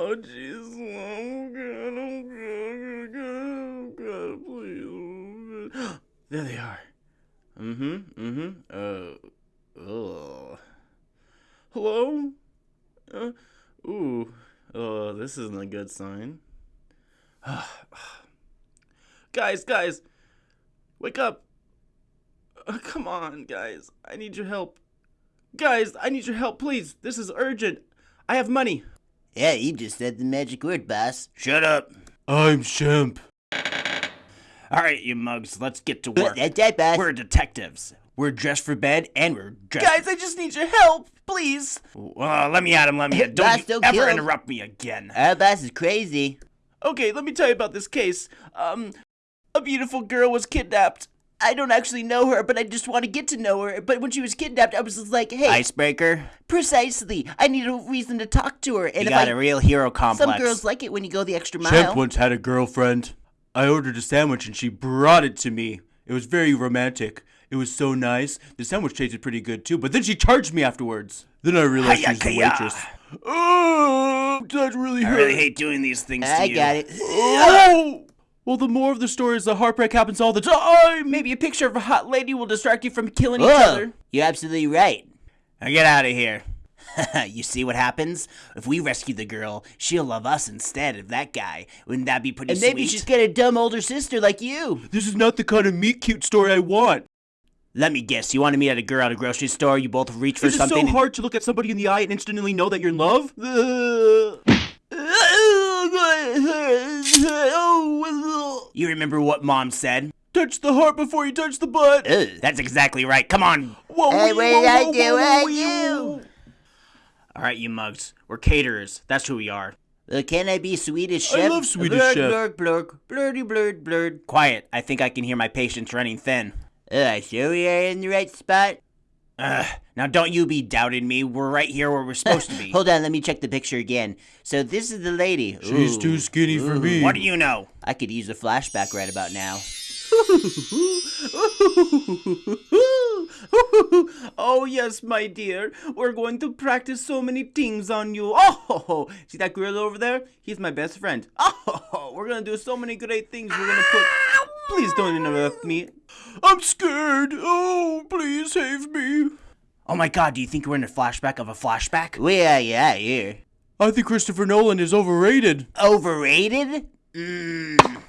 Oh, jeez. Oh, God. Oh, God. Oh, God. Oh. Please. Oh. There they are. Mm-hmm. Mm-hmm. Uh. Oh. Hello? Uh, ooh. Oh, this isn't a good sign. guys, guys. Wake up. Uh, come on, guys. I need your help. Guys, I need your help, please. This is urgent. I have money. Yeah, you just said the magic word, boss. Shut up. I'm Shemp. All right, you mugs, let's get to work. That's that, boss. We're detectives. We're dressed for bed, and we're dressed. Guys, I just need your help, please. Uh, let me at him. Let me. At. Don't Boss, don't ever kill interrupt me again. Our boss is crazy. Okay, let me tell you about this case. Um, a beautiful girl was kidnapped. I don't actually know her, but I just want to get to know her. But when she was kidnapped, I was just like, hey, Icebreaker. precisely. I need a reason to talk to her. And You if got I, a real hero complex. some girls like it when you go the extra mile. mile. once had a girlfriend. I ordered a sandwich and she brought it to me. It was very romantic. It was so nice. The sandwich tasted pretty good too, but then she charged me afterwards. Then I realized she was the waitress. Oh, that really I hurt. really hate doing these things to I you. got it. Oh! Well, the more of the story is the heartbreak happens all the time. Maybe a picture of a hot lady will distract you from killing each other. you're absolutely right. Now get out of here. you see what happens? If we rescue the girl, she'll love us instead of that guy. Wouldn't that be pretty And maybe sweet? she's got a dumb older sister like you. This is not the kind of meet cute story I want. Let me guess. You want to meet at a girl at a grocery store? You both reach for Is it something. so hard to look at somebody in the eye and instantly know that you're in love? You remember what mom said? touch the heart before you touch the butt. Ugh. That's exactly right. Come on. Whoa, Hey, what did I do? you? All right, you mugs. We're caterers. That's who we are. Well, can I be Swedish chef? I love Swedish blurg, chef. Blurg, blurg, blurdy, blurd, blurd. Quiet. I think I can hear my patience running thin. Uh, sure we are in the right spot? Ugh. Now don't you be doubting me. We're right here where we're supposed to be. Hold on, let me check the picture again. So this is the lady. She's Ooh, too skinny for me. What do you know? I could use a flashback right about now. oh yes, my dear. We're going to practice so many things on you. Oh, see that girl over there? He's my best friend. Oh, we're gonna do so many great things. We're gonna put. Please don't interrupt me. I'm scared. Oh, please save me. Oh my god, do you think we're in a flashback of a flashback? We yeah, yeah, here. I think Christopher Nolan is overrated. Overrated? Mmm.